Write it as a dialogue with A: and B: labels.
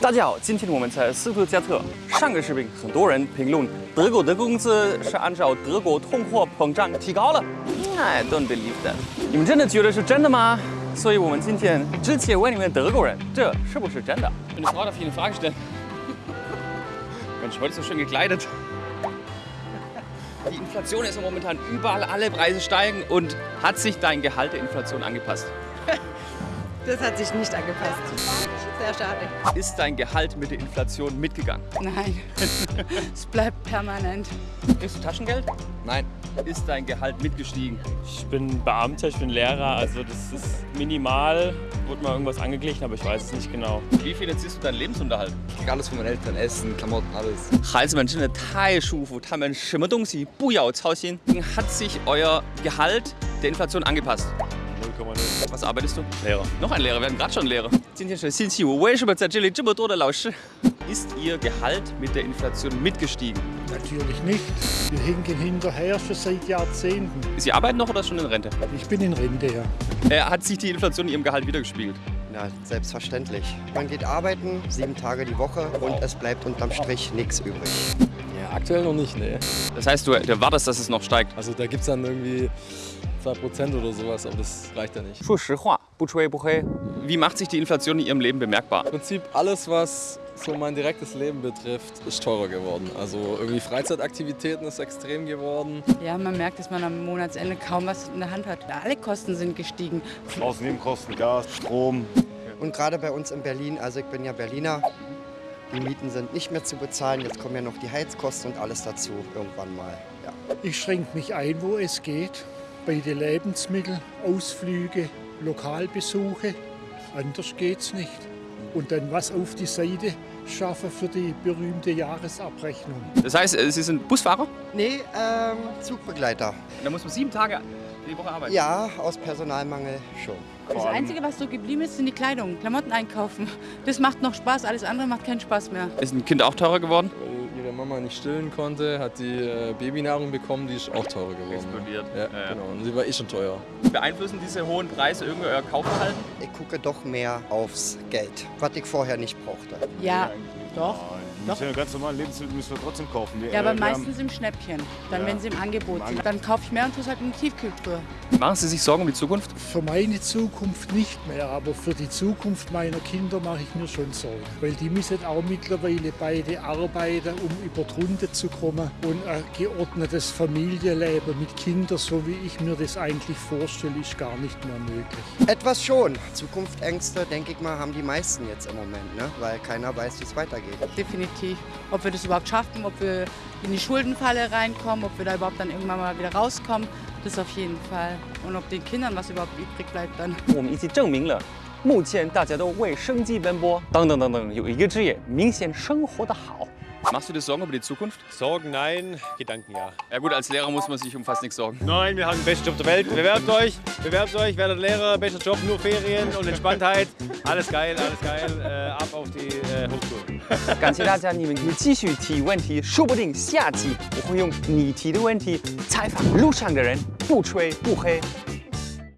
A: 大家好，今天我们在斯图加特。上个视频很多人评论德国的工资是按照德国通货膨胀提高了。I don't believe that。你们真的觉得是真的吗？所以我们今天直接问你们德国人，这是不是真的？Eine Frau darf ich eine Frage stellen? Mensch, heute so schön gekleidet. Die Inflation ist momentan überall, alle Preise steigen und hat sich dein Gehalt der Inflation angepasst?
B: Das hat sich nicht angepasst. Sehr schade.
A: Ist dein Gehalt mit der Inflation mitgegangen?
B: Nein. es bleibt permanent.
A: Kriegst du Taschengeld?
C: Nein.
A: Ist dein Gehalt mitgestiegen?
D: Ich bin Beamter, ich bin Lehrer, also das ist minimal. Wurde mal irgendwas angeglichen, aber ich weiß es nicht genau.
A: Wie finanzierst du deinen Lebensunterhalt?
C: Ich krieg alles von meinen Eltern, Essen, Klamotten, alles.
A: Hat sich euer Gehalt der Inflation angepasst?
D: 0,0.
A: Was arbeitest du?
D: Lehrer.
A: Noch ein Lehrer, wir hatten gerade schon Lehrer. Ist Ihr Gehalt mit der Inflation mitgestiegen?
E: Natürlich nicht. Wir hinken hinterher schon seit Jahrzehnten.
A: Ist Sie arbeiten noch oder schon in Rente?
E: Ich bin in Rente, ja.
A: Äh, hat sich die Inflation in Ihrem Gehalt wiedergespiegelt?
F: Na, selbstverständlich. Man geht arbeiten, sieben Tage die Woche und es bleibt unterm Strich nichts übrig
G: aktuell noch nicht, nee.
A: Das heißt, du erwartest, dass es noch steigt?
G: Also da gibt es dann irgendwie 2% oder sowas, aber das reicht ja nicht.
A: Wie macht sich die Inflation in Ihrem Leben bemerkbar?
G: Im Prinzip alles, was so mein direktes Leben betrifft, ist teurer geworden. Also irgendwie Freizeitaktivitäten ist extrem geworden.
B: Ja, man merkt, dass man am Monatsende kaum was in der Hand hat. Alle Kosten sind gestiegen.
H: Außennebenkosten, Gas, Strom.
F: Und gerade bei uns in Berlin, also ich bin ja Berliner, die Mieten sind nicht mehr zu bezahlen. Jetzt kommen ja noch die Heizkosten und alles dazu irgendwann mal. Ja.
E: Ich schränke mich ein, wo es geht. Bei den Lebensmitteln, Ausflüge, Lokalbesuche. Anders geht's nicht. Und dann was auf die Seite schaffen für die berühmte Jahresabrechnung.
A: Das heißt, äh, Sie sind Busfahrer?
F: Nee, ähm, Zugbegleiter.
A: Da muss man sieben Tage die Woche arbeiten.
F: Ja, aus Personalmangel schon.
B: Das Einzige, was so geblieben ist, sind die Kleidung, Klamotten einkaufen. Das macht noch Spaß, alles andere macht keinen Spaß mehr.
A: Ist ein Kind auch teurer geworden?
G: Weil ihre Mama nicht stillen konnte, hat die äh, Babynahrung bekommen, die ist auch teurer geworden.
A: Explodiert.
G: Ja,
A: Ja, ja.
G: genau. Und sie war eh schon teuer.
A: Beeinflussen diese hohen Preise irgendwie euer Kaufverhalten?
F: Ich gucke doch mehr aufs Geld, was ich vorher nicht brauchte.
B: Ja, doch.
H: Die müssen ja ganz normale Lebensmittel müssen wir trotzdem kaufen. Wir,
B: Ja, aber
H: äh, wir haben-
B: meistens im Schnäppchen. Dann,
H: Ja.
B: wenn sie im Angebot sind. Dann kaufe ich mehr und tue es halt in die Tiefkühltruhe.
A: Machen Sie sich Sorgen um die Zukunft?
E: Für meine Zukunft nicht mehr, aber für die Zukunft meiner Kinder mache ich mir schon Sorgen. Weil die müssen auch mittlerweile beide arbeiten, um über die Runde zu kommen. Und ein geordnetes Familienleben mit Kindern, so wie ich mir das eigentlich vorstelle, ist gar nicht mehr möglich.
F: Etwas schon. Zukunftsängste, denke ich mal, haben die meisten jetzt im Moment, ne? weil keiner weiß, wie es weitergeht
B: Definitiv. Ob wir das überhaupt schaffen, ob wir in die Schuldenfalle reinkommen, ob wir da überhaupt dann irgendwann mal wieder rauskommen, das auf jeden Fall. Und ob den Kindern was überhaupt übrig bleibt dann.
A: 我们一起证明了，目前大家都为生计奔波。等等等等，有一个职业明显生活的好。 Machst du dir Sorgen über die Zukunft?
D: Sorgen nein, Gedanken ja.
A: Ja gut, als Lehrer muss man sich um fast nichts sorgen.
D: Nein, wir haben den besten Job der Welt. Bewerbt euch, bewerbt euch, werdet Lehrer, bester Job, nur Ferien und Entspanntheit. Alles geil, alles geil. Äh, ab auf die äh, Hochschule.
A: 感谢大家，你们可以继续提问题，说不定下期我会用你提的问题采访路上的人，不吹不黑。